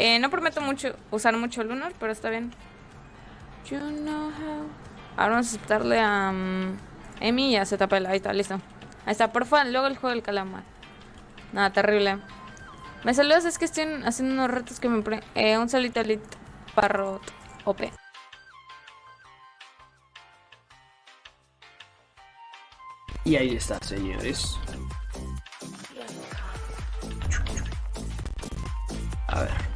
Eh, no prometo mucho usar mucho Lunar, pero está bien. You know how. Ahora vamos a aceptarle a um, Emi y a ZPL. Ahí está, listo. Ahí está, porfa, luego el juego del calamar. Nada, terrible. Me saludas, es que estoy haciendo unos retos que me... Pre eh, un salito elite parrot OP. Y ahí está, señores. A ver.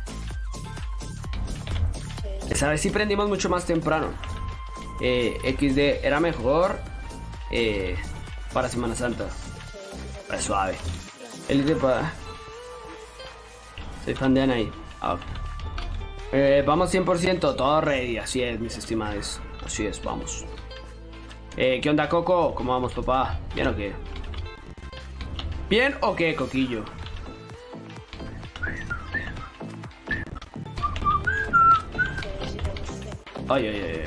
Esa vez sí prendimos mucho más temprano. Eh, XD era mejor eh, para Semana Santa. Es suave. El para... Soy fan de Anaí. Ah, eh, vamos 100%, todo ready. Así es, mis estimados. Así es, vamos. Eh, ¿Qué onda, Coco? ¿Cómo vamos, papá? ¿Bien o qué? ¿Bien o qué, Coquillo? Ay, ay, ay,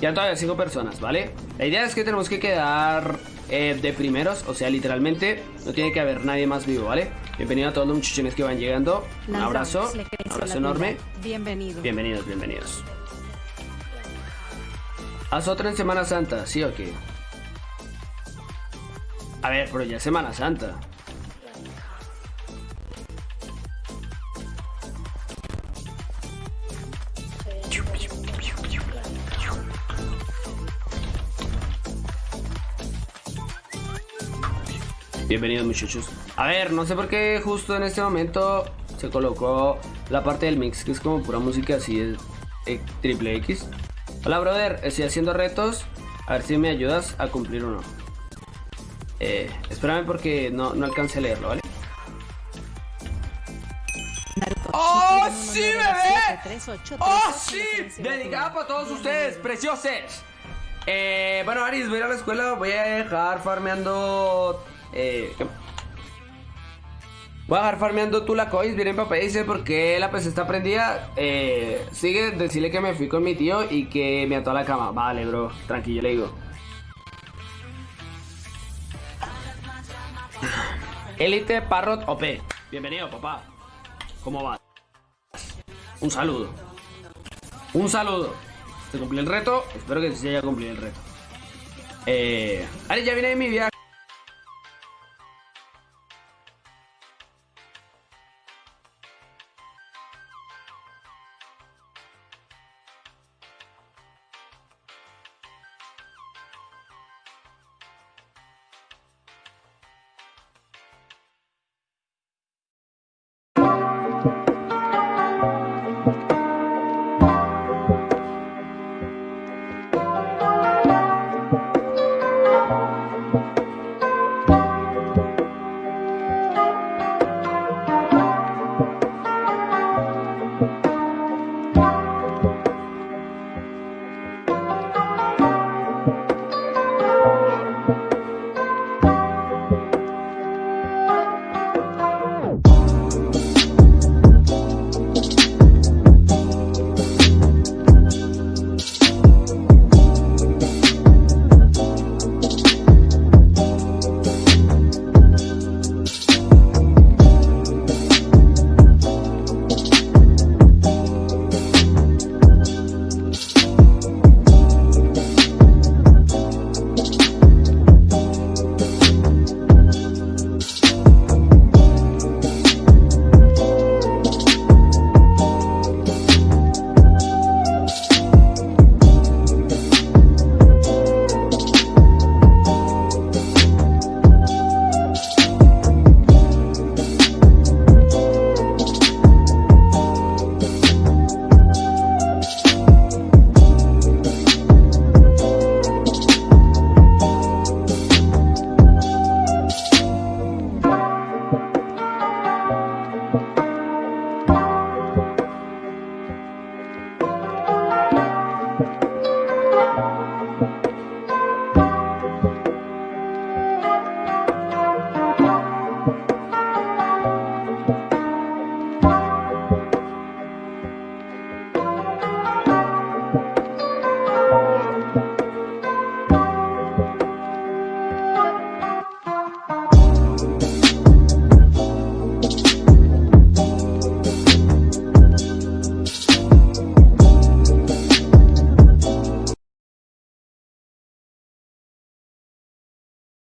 Ya todavía cinco personas, ¿vale? La idea es que tenemos que quedar eh, de primeros, o sea, literalmente no tiene que haber nadie más vivo, ¿vale? Bienvenido a todos los muchachones que van llegando. Un abrazo, un abrazo enorme. Bienvenido. Bienvenidos, bienvenidos. Haz otra en Semana Santa, ¿sí o qué? A ver, pero ya es Semana Santa. Bienvenidos muchachos. A ver, no sé por qué justo en este momento se colocó la parte del mix, que es como pura música así, es eh, triple X. Hola brother, estoy haciendo retos, a ver si me ayudas a cumplir uno. Eh, espérame porque no, no alcancé a leerlo, ¿vale? ¡Oh, sí, bebé! ¡Oh, sí! Dedicada para todos ustedes, preciosos. Eh, bueno, Aris, voy a ir a la escuela, voy a dejar farmeando eh, Voy a dejar farmeando tú la cois, viene papá dice porque la PC está prendida. Eh, sigue, decirle que me fui con mi tío y que me ató a la cama. Vale, bro, tranquilo, le digo. Elite Parrot OP. Bienvenido, papá. ¿Cómo va? Un saludo. Un saludo. ¿Se cumplió el reto? Espero que se haya cumplido el reto. Eh, ya viene mi viaje.